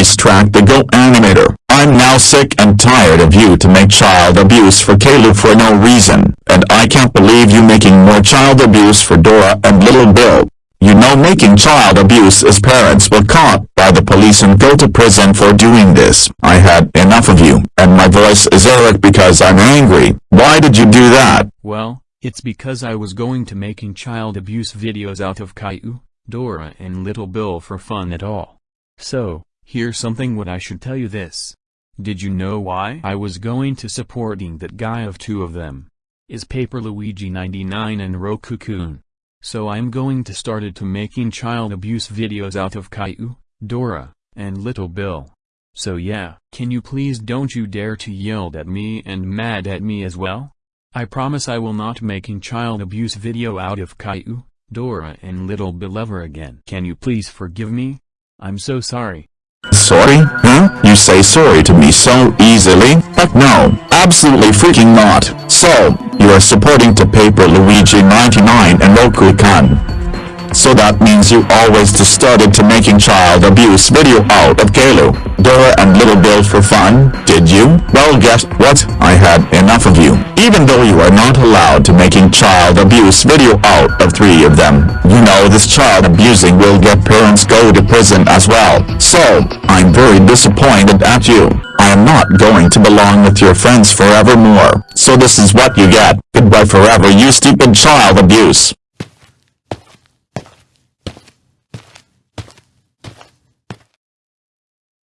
voice track the Go animator. I'm now sick and tired of you to make child abuse for Caleb for no reason, and I can't believe you making more child abuse for Dora and Little Bill. You know making child abuse is parents will caught by the police and go to prison for doing this. I had enough of you, and my voice is Eric because I'm angry. Why did you do that? Well, it's because I was going to making child abuse videos out of Caillou, Dora and Little Bill for fun at all. So, here's something what I should tell you this. Did you know why I was going to supporting that guy of two of them? Is Paper Luigi 99 and Roku-kun. So I'm going to started to making child abuse videos out of Caillou, Dora, and Little Bill. So yeah, can you please don't you dare to yell at me and mad at me as well? I promise I will not making child abuse video out of Caillou, Dora and Little Bill ever again. Can you please forgive me? I'm so sorry. Sorry? Huh? You say sorry to me so easily? But no, absolutely freaking not. So, you are supporting to paper Luigi 99 and Roku-kun. So that means you always just started to making child abuse video out of Caillou, Dora and Little Bill for fun, did you? Well guess what? I had enough of you. Even though you are not allowed to making child abuse video out of three of them, you know this child abusing will get parents go to prison as well. So, I'm very disappointed at you. I am not going to belong with your friends forevermore. So this is what you get. Goodbye forever you stupid child abuse.